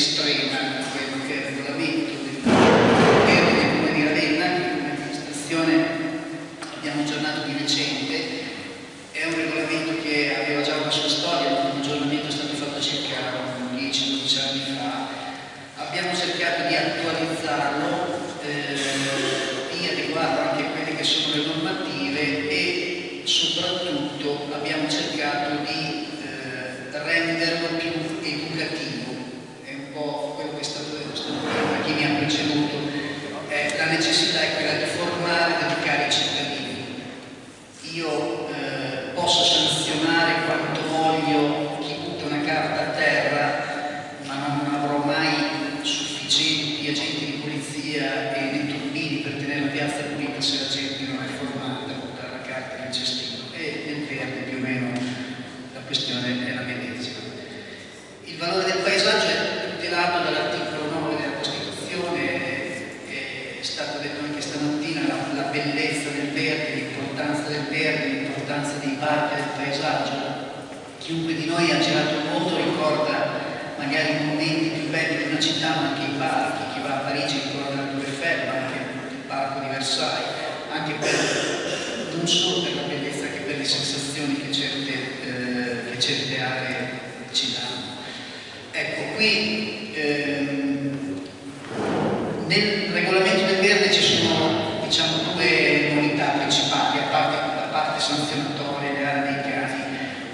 estoy en qui ehm, nel regolamento del verde ci sono diciamo, due novità principali, a parte la parte sanzionatoria e le aree dei casi.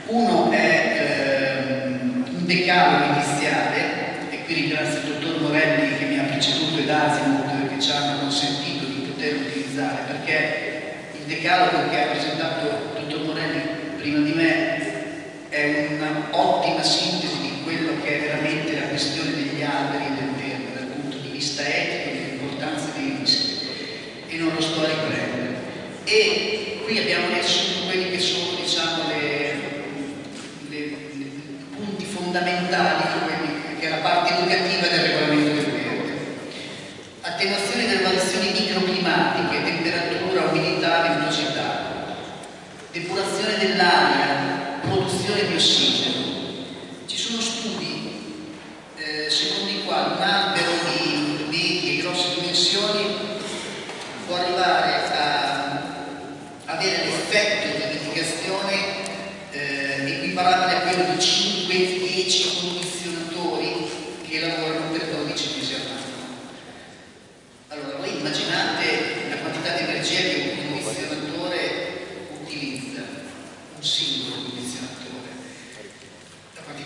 Uno è ehm, un decalo iniziale, e qui ringrazio il dottor Morelli che mi ha preceduto ed Asimut che ci hanno consentito di poter utilizzare, perché il decalogo che ha presentato il dottor Morelli prima di me fondamentali come, che è la parte educativa del regolamento del verde. Attenuazione delle variazioni microclimatiche, temperatura, umidità, velocità, depurazione dell'aria, produzione di ossigeno. Ci sono studi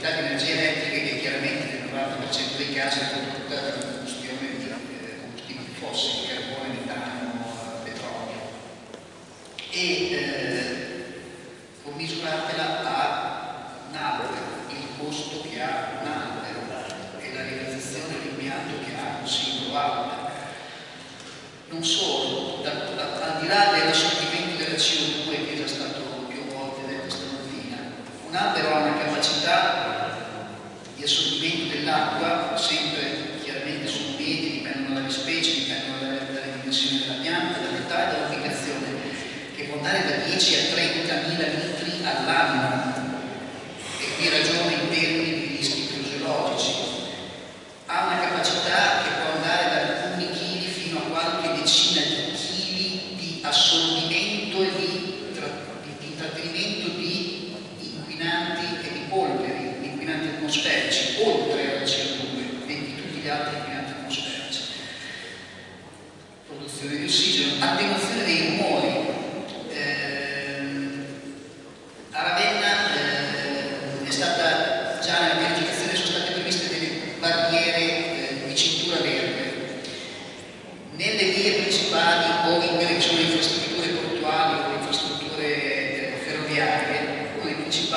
quantità di energia elettrica che chiaramente nel 90% dei casi è prodotta da combustione di eh, combustibili fossili, carbone, metano, eh, petrolio. E eh, a un albero, il costo che ha un albero e la realizzazione dell'impianto che ha un singolo albero. Non solo, da, da, al di là dell'assorbimento della CO2 che è già stato più volte detto stamattina, un albero ha una fare dell'applicazione che può andare da 10 a 30 mila litri all'anno.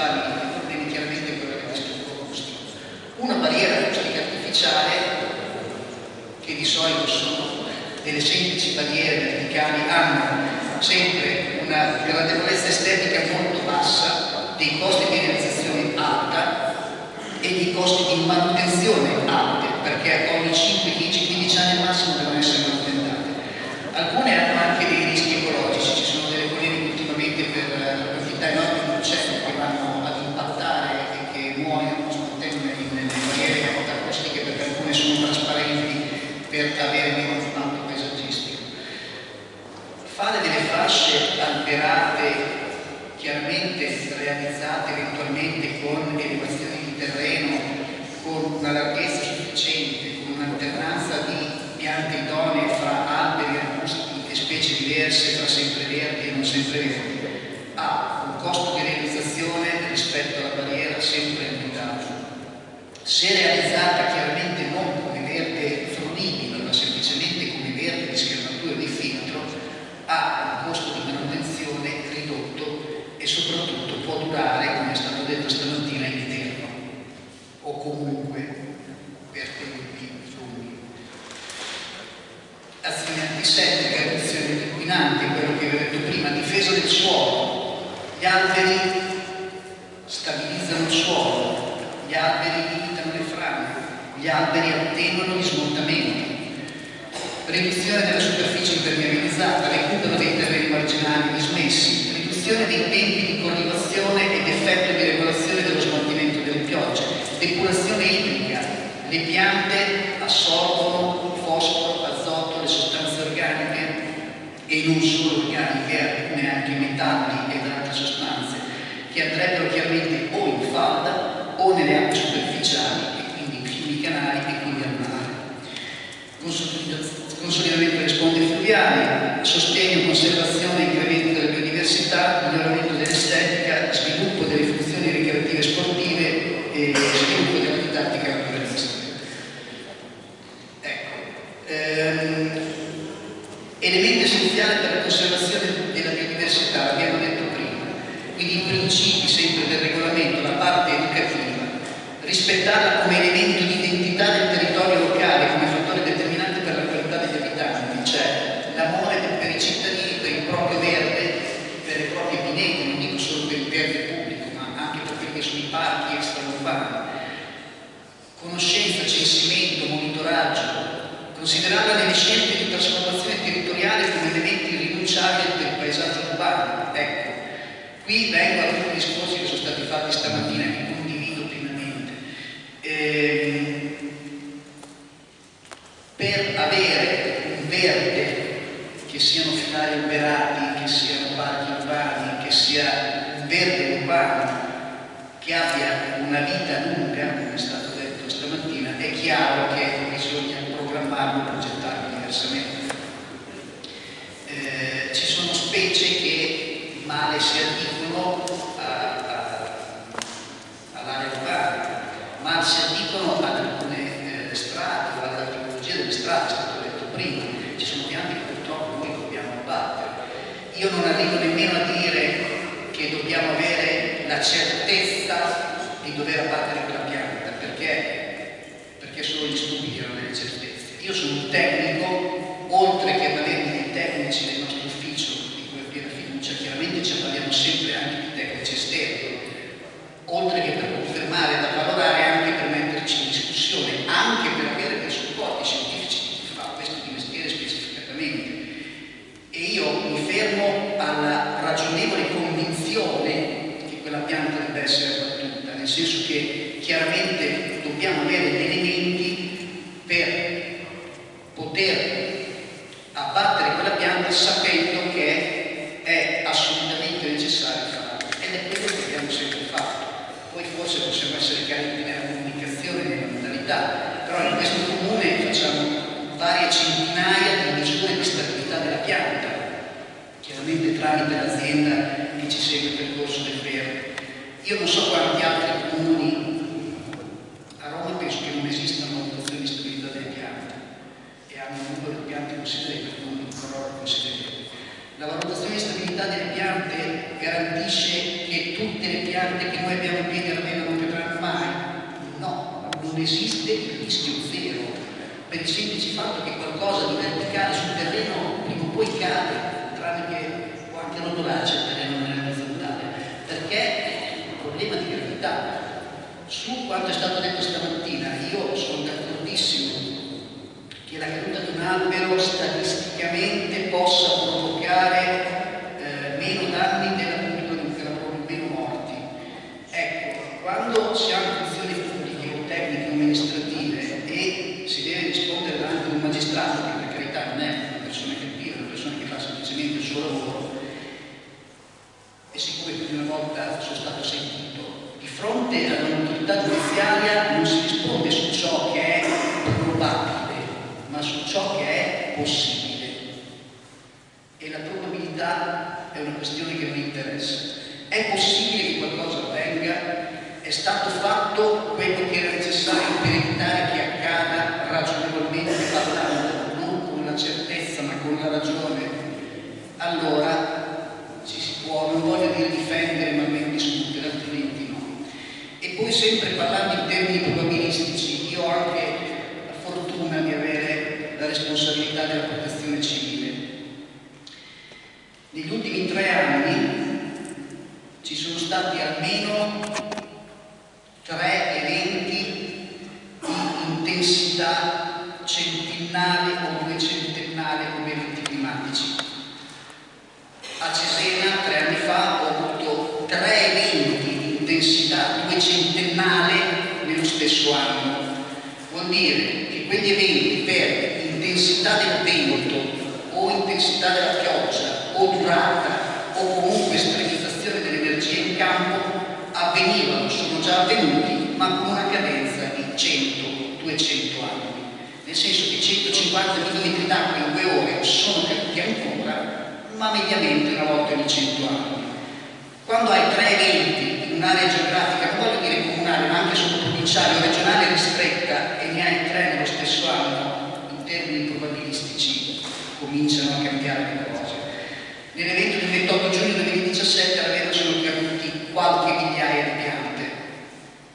principali problemi chiaramente quello che descrivo Agostino. Una barriera acustica artificiale, che di solito sono delle semplici barriere verticali, hanno sempre una gradevolezza estetica molto bassa, dei costi di realizzazione alta e dei costi di manutenzione alte, perché ogni 5, 10, 15 anni al massimo devono essere manutenzioni chiaramente realizzate eventualmente con elevazioni di terreno, con una larghezza sufficiente, con un'alternanza di piante idonee fra alberi, arbusti e specie diverse, fra sempreverdi e non sempreverdi, ha un costo di realizzazione rispetto alla barriera sempre limitato. Se realizzata chiaramente non come verde fruibile, ma semplicemente come verde di schermatura di filtro, ha un costo di manutenzione ridotto e soprattutto può durare, come è stato detto stamattina, in eterno o comunque per tempi lunghi. Azioni antisettiche, riduzione di inquinanti, quello che vi ho detto prima, difesa del suolo. Gli alberi stabilizzano il suolo, gli alberi limitano le frane, gli alberi attenuano gli smottamenti. Riduzione della superficie impermeabilizzata, recupero dei terreni marginali dismessi, riduzione dei tempi di coltivazione ed effetto di regolazione dello smaltimento delle piogge, depurazione idrica, le piante assorbono fosforo, azoto, le sostanze organiche e non solo organiche, alcune anche metalli ed altre sostanze che andrebbero chiaramente o in falda o nelle acque superficiali e quindi in fiumi canali e quindi al mare. Consolidamento delle sponde fluviali, sostegno, conservazione e della biodiversità, miglioramento dell'estetica, sviluppo delle funzioni ricreative e sportive e sviluppo della didattica naturalistica. Ecco, ehm, elemento essenziale per la conservazione della biodiversità, l'abbiamo detto prima, quindi i principi sempre del regolamento, la parte educativa, rispettarla come elemento di identità del territorio locale, come fattore determinante per la qualità degli abitanti, cioè l'amore per i cittadini, per il proprio verde, per le proprie pinete, non dico solo per il verde pubblico, ma anche per quelli che sono i parchi extraurbani. Conoscenza, censimento, monitoraggio, considerarla nelle scelte di trasformazione territoriale come elementi irrinunciabili del urbano. Ecco, qui vengo a tutti i discorsi che sono stati fatti stamattina e che condivido pienamente. Ehm, per avere un verde che siano filari alberati, che siano parchi urbani, che sia un verde urbano che abbia una vita lunga, come è stato detto stamattina, è chiaro che bisogna programmarlo e progettarlo diversamente. Eh, ci sono specie che male si addicono all'area urbana, ma si addicono ad alcune eh, strade o alla strade, è stato detto prima. Ci sono piante che purtroppo noi dobbiamo abbattere. Io non arrivo nemmeno a dire che dobbiamo avere la certezza di dover abbattere quella pianta, perché, perché solo gli studi erano delle certezze. Io sono un tecnico, oltre che avere dei tecnici nel nostro ufficio, di cui ho piena fiducia, chiaramente ci parliamo sempre anche di tecnici esterni, oltre che per confermare da valorare anche per metterci in discussione, anche per avere dei supporti scientifici di chi fa questo di mestiere specificatamente. E io mi fermo alla ragionevole convinzione che quella pianta debba essere abbattuta, nel senso che chiaramente dobbiamo avere degli elementi per poter abbattere quella pianta sapendo che è assolutamente necessario farlo. Ed è quello che abbiamo sempre fatto. Poi forse possiamo essere carenti nella comunicazione e nella modalità, però in questo comune facciamo varie centinaia di misure di stabilità della pianta, chiaramente tramite l'azienda che ci segue il percorso del verde. Io non so quanti altri comuni, a Roma penso che non esistano valutazioni di stabilità delle piante e hanno un numero di piante considerevole, non un crollo considerevole. La valutazione di stabilità delle piante garantisce che tutte le piante che noi abbiamo in piedi almeno non vedranno mai? No, non esiste il rischio zero per il semplice fatto che qualcosa di verticale sul terreno prima o poi cade, tranne che può anche rotolare il terreno nella orizzontale, perché è un problema di gravità. Su quanto è stato detto stamattina, io sono d'accordissimo che la caduta albero statisticamente possa provocare eh, meno danni della pompidonica, meno morti. Ecco, quando si hanno funzioni pubbliche o tecniche amministrative e si deve rispondere davanti ad un magistrato, che per carità non è una persona che è una persona che fa semplicemente il suo lavoro, e siccome più di una volta sono stato sentito, di fronte ad un'autorità giudiziaria non si risponde su ciò che è probabile ma su ciò che è possibile. E la probabilità è una interessa. È possibile che qualcosa avvenga? È stato fatto quello che era necessario per evitare che accada ragionevolmente parlando, non con la certezza ma con la ragione. Allora ci si può, non voglio dire difendere ma almeno discutere, altrimenti no. E poi sempre parlando in termini probabilistici, io ho anche la fortuna di avere la responsabilità della protezione civile. Negli ultimi tre anni ci sono stati almeno tre eventi di intensità centennale o duecentennale come eventi climatici. A Cesena tre anni fa ho avuto tre eventi di intensità duecentennale nello stesso anno. Vuol dire che quegli eventi per intensità del vento o intensità della 50 metri d'acqua in due ore sono caduti ancora, ma mediamente una volta ogni 100 anni. Quando hai tre eventi in un'area geografica, non voglio dire comunale, ma anche sottoprovinciale o regionale ristretta, e ne hai tre nello stesso anno, in termini probabilistici cominciano a cambiare le cose. Nell'evento del 28 giugno 2017 alla vera sono caduti qualche migliaia di piante.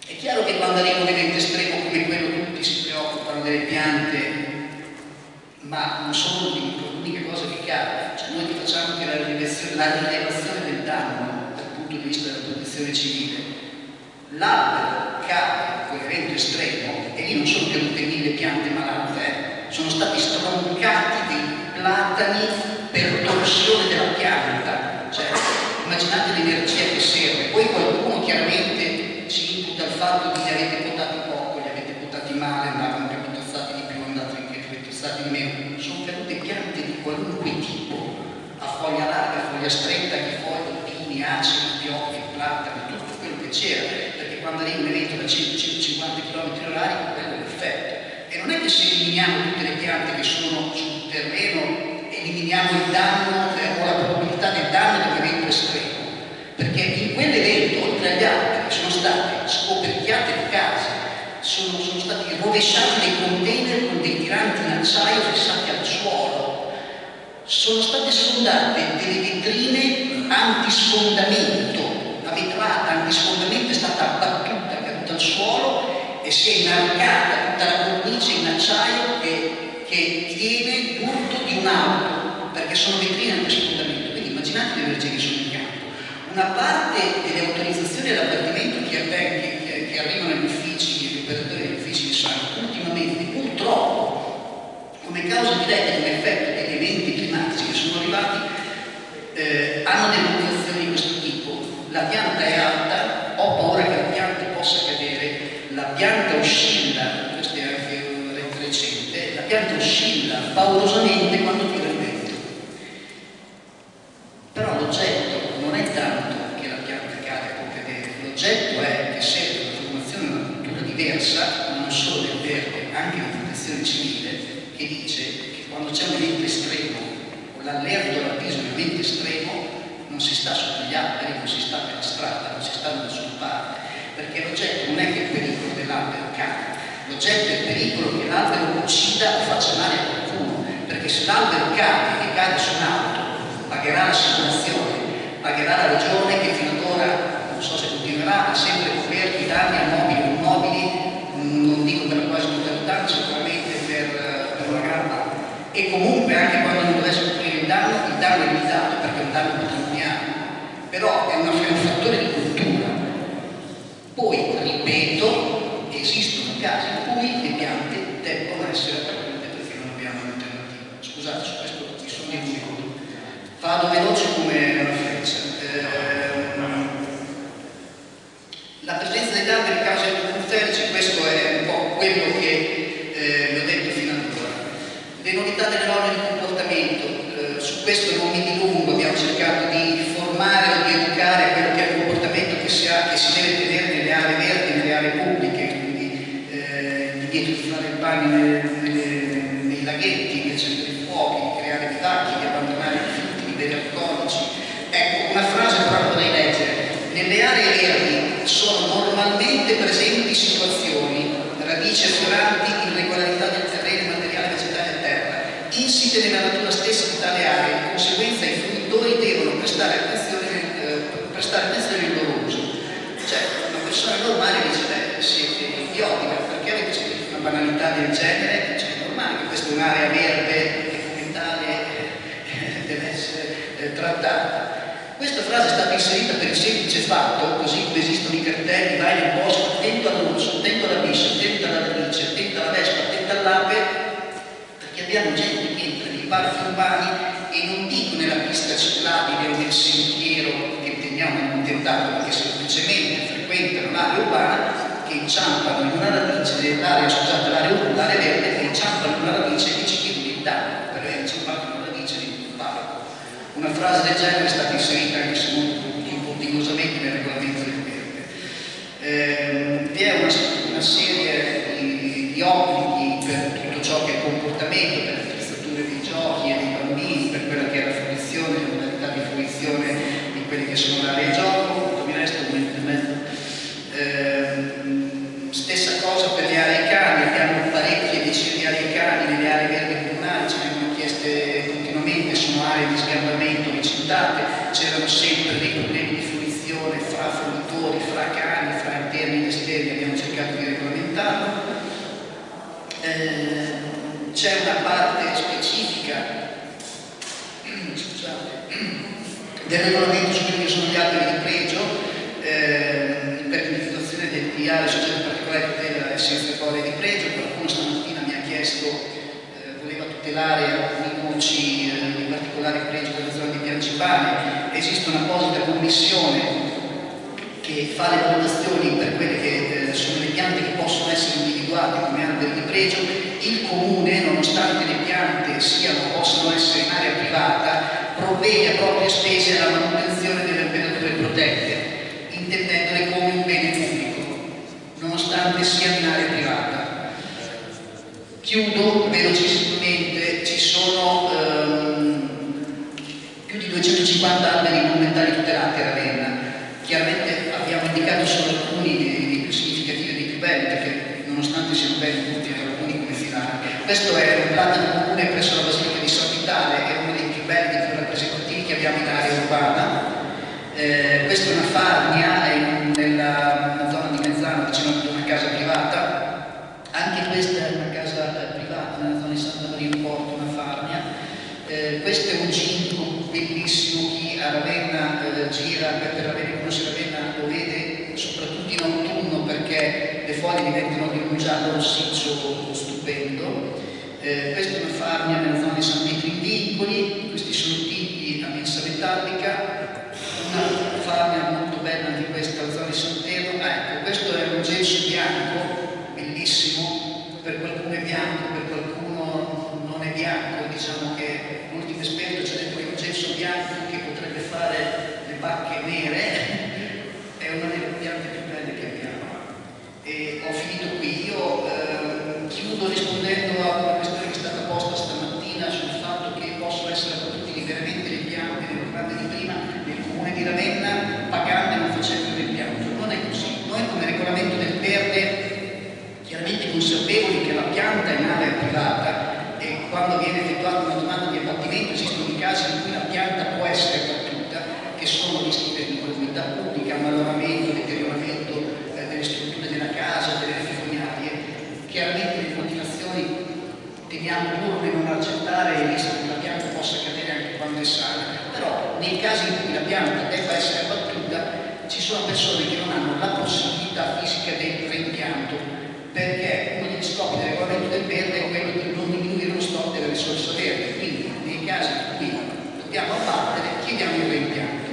È chiaro che quando arriva un evento estremo come quello tutti si preoccupano delle piante ma non sono l'unica cosa che cade. Cioè noi facciamo anche la rilevazione, del danno dal punto di vista della protezione civile. L'albero cade quell'evento estremo e lì non sono cadute mille piante malate, eh? sono stati stroncati dei platani per torsione della pianta, cioè immaginate l'energia che serve, poi qualcuno chiaramente ci imputa il fatto li avete potati poco, li avete potati male, andavano più tozzati di più, andavano tozzati di meno, sono cadute piante di qualunque tipo, a foglia larga, a foglia stretta, che foglie, pini, acidi, pioppi, platani, tutto quello che c'era, perché quando arriva un evento da 100-150 km h quello è l'effetto non è che se eliminiamo tutte le piante che sono sul terreno eliminiamo il danno eh, o la probabilità del danno dell'evento estremo. Perché in quell'evento oltre agli altri sono state scoperchiate le case sono, sono stati rovesciati dei container con dei tiranti in acciaio fissati al suolo sono state sfondate delle vetrine antisfondamento la vetrata antisfondamento è stata abbattuta caduta al suolo e si è inarcata tutta la cornice in acciaio che, che tiene l'urto di un'auto, perché sono vetrine anche sfondamento. Quindi immaginate le energie che sono in campo. Una parte delle autorizzazioni all'abbattimento che, che, arrivano agli uffici, agli operatori degli uffici di sangue, ultimamente purtroppo come causa diretta come effetto degli eventi climatici che sono arrivati eh, hanno delle motivazioni di questo tipo. La pianta è alta, ho paura che la pianta possa cadere la pianta oscilla, questo è anche un recente, la pianta oscilla paurosamente quando tira il vento. Però l'oggetto non è tanto che la pianta cade e può cadere, l'oggetto è che serve una formazione di una cultura diversa, ma non solo del verde, anche la protezione civile, che dice che quando c'è un evento estremo o l'allerto all'avviso di un evento estremo non si sta sotto gli alberi, non si sta per la strada, non si sta da nessuna parte perché l'oggetto non è che il pericolo dell'albero cade, l'oggetto è il pericolo che l'albero uccida o faccia male a qualcuno, perché se l'albero cade e cade su un'auto, pagherà l'assicurazione, pagherà la regione che fino ad ora, non so se continuerà, ha sempre coperto i danni a mobili o immobili, non dico per la quasi totalità, ma sicuramente per e comunque anche quando non dovesse coprire il danno, il danno è un danno patrimoniale, però è, un fattore di cultura. Poi, ripeto, esistono casi in cui le piante debbono essere raccolte perché non abbiamo un'alternativa. Scusate, su questo mi sono dimenticato. Vado veloce come una freccia. Ehm, la presenza degli alberi causa ecoferici, questo è un po' quello che eh, vi ho detto fino ad ora. Le novità delle norme di comportamento, eh, questo non mi dilungo, abbiamo cercato di formare o di educare quello che è il comportamento che si, ha, che si deve tenere nelle aree verdi, nelle aree pubbliche, quindi eh, divieto di fare il bagno nei laghetti, di accendere i fuochi, di creare pacchi, di abbandonare i rifiuti, bere alcolici. Ecco, una frase però vorrei leggere. Nelle aree verdi sono normalmente presenti situazioni, radici afforanti, irregolarità del terreno, materiale vegetale a terra, insite nella natura stessa di tale area, in conseguenza i fruitori devono prestare attenzione, eh, prestare attenzione nel loro uso. Cioè, una persona normale dice, beh, siete idioti, perché avete scritto una banalità del genere? Cioè, è normale che questa è un'area verde e come tale eh, deve essere eh, trattata. Questa frase è stata inserita per il semplice fatto, così come esistono i cartelli, vai nel bosco, attento all'orso, attento alla biscia, attento alla radice, attento alla vespa, attento all'ape, perché abbiamo gente che entra nei parchi urbani e non dico nella pista ciclabile o nel sentiero che intendiamo non tentato, perché semplicemente frequentano l'area urbana, che inciampano in una radice dell'area, scusate, l'area verde, che inciampano in una radice e ci chiedono il danno per aver inciampato in una radice di un parco. Una frase del genere è stata inserita anche se molto improvvisamente nel regolamento del verde. Eh, vi è una, una serie di, di, obblighi per tutto ciò che è comportamento, per le attrezzature dei giochi e dei bambini, per quella che è la fruizione, le modalità di fruizione di quelli che sono le aree gioco, mi resta un minuto e mezzo. Eh, stessa cosa per le aree cani, abbiamo parecchie decine di aree cani nelle aree verdi comunali, ce ne vengono chieste continuamente, sono aree di sgambamento ricintate, c'erano sempre dei problemi di fruizione fra fruitori, fra cani, fra interni ed esterni, abbiamo cercato di regolamentarlo. Eh, c'è una parte specifica scusate, del regolamento su quelli sono gli alberi di pregio eh, per l'individuazione di aree soggette a particolare tutela e senza di pregio. Qualcuno stamattina mi ha chiesto, eh, voleva tutelare alcuni noci eh, di particolare pregio della zona di Piancipane. Esiste un'apposita commissione che fa le valutazioni per quelle che eh, sono le piante che individuate come alberi di pregio, il comune, nonostante le piante siano, possano essere in area privata, provvede a proprie spese alla manutenzione delle albergature protette, intendendole come un bene pubblico, nonostante sia in area privata. Chiudo velocissimamente, ci sono ehm, più di 250 alberi monumentali tutelati a Ravenna. Chiaramente abbiamo indicato solo alcuni dei più significativi e dei più belli, perché nonostante siano belli tutti, alcuni come Filano. Questo è un platano comune presso la Basilica di San Vitale, è uno dei più belli, dei più rappresentativi che abbiamo in area urbana. Eh, questa è una farnia, è in, nella, nella, zona di Mezzano, vicino a una casa privata. Anche questa è una casa eh, privata, nella zona di Santa Maria in Porto, una farnia. Eh, questo è un ginco bellissimo, chi a Ravenna eh, gira per, per Ravenna, conosce Ravenna lo vede soprattutto in autunno foglie diventano di un giallo rossiccio stupendo. Eh, questa è una farnia nella zona di San Pietro in Vincoli, questi sono tipi a mensa metallica, una farnia molto bella anche questa zona di Sant'Ero. Ah, ecco, questo è un gelso bianco, bellissimo, per qualcuno è bianco, per qualcuno non è bianco, diciamo che l'ultimo esperto ci ha detto che è un gesso bianco che potrebbe fare le bacche nere, è una delle piante più belle che abbiamo. E ho finito qui, io eh, chiudo rispondendo a una questione che è stata posta stamattina sul fatto che possono essere approdutili veramente le piante nel programma di prima nel comune di Ravenna pagando e non facendo l'impianto. Non è così. Noi come regolamento del verde chiaramente consapevoli che la pianta è in area privata e quando viene effettuata una domanda di abbattimento esistono i casi in cui la pianta può essere battuta che sono rischi per l'incolumità pubblica, ammaloramento, deterioramento eh, delle strutture della casa, delle fognarie. Chiaramente le motivazioni teniamo duro di non accettare essere abbattuta, ci sono persone che non hanno la possibilità fisica del reimpianto, perché uno degli scopi del regolamento del verde è quello di non diminuire lo stock delle risorse verdi, quindi nei casi in cui dobbiamo abbattere chiediamo il reimpianto.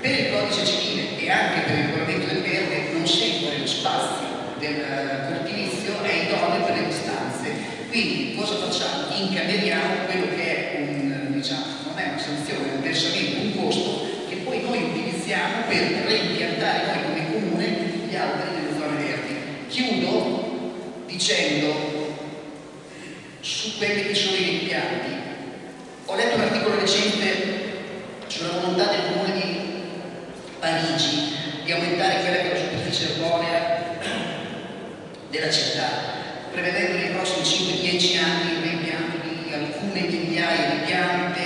Per il codice civile e anche per il regolamento del verde non sempre lo spazio del cortilizio è idoneo per le distanze. Quindi cosa facciamo? Incameriamo quello che è un, diciamo, non è una sanzione, un versamento, un costo che poi noi utilizziamo per reimpiantare noi come comune gli alberi nelle zone verdi. Chiudo dicendo su quelli che sono i impianti. Ho letto un articolo recente sulla volontà del comune di Parigi di aumentare quella che è la superficie erborea della città, prevedendo nei prossimi 5-10 anni il reimpianto di alcune migliaia di piante,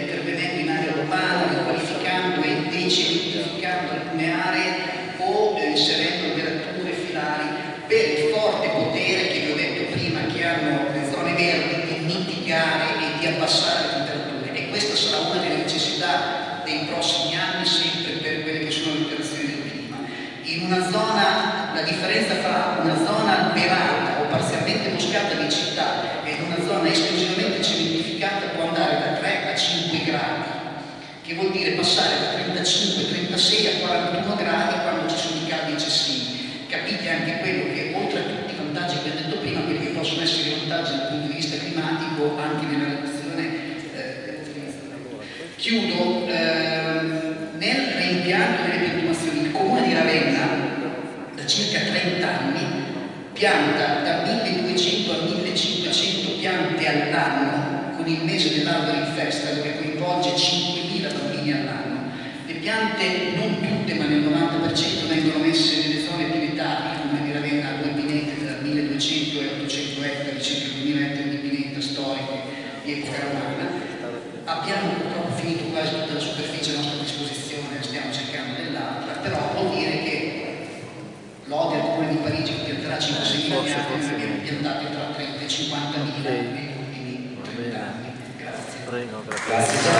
intervenendo in area urbana, riqualificando e decentificando alcune aree o eh, inserendo alberature filari per il forte potere che vi ho detto prima che hanno le zone verdi di mitigare e di abbassare le temperature e questa sarà una delle necessità dei prossimi anni sempre per quelle che sono le alterazioni del clima. In una zona, la differenza fra una zona alberata o parzialmente boscata di città e una zona esclusivamente cementificata può andare da 3 a 5 gradi, che vuol dire passare da 35, 36 a 41 gradi quando ci sono i caldi eccessivi. Capite anche quello che oltre a tutti i vantaggi che ho detto prima, quelli che possono essere i vantaggi dal punto di vista climatico anche nella riduzione eh, Chiudo, ehm, nel reimpianto delle piantumazioni, il comune di Ravenna da circa 30 anni pianta da 1200 a 1500 piante all'anno con il mese dell'albero in festa che coinvolge 5.000 bambini all'anno. Le piante, non tutte ma nel 90% vengono messe nelle zone più il comune di Ravenna due pinete da 1200 e 800 ettari, circa 2000 ettari di pineta storiche di epoca romana abbiamo purtroppo finito quasi tutta la superficie a nostra disposizione, stiamo cercando dell'altra, però vuol dire che l'Ode al Comune di Parigi che pianterà 5-6 mila piante, noi abbiamo piantate tra 30 e 50 mila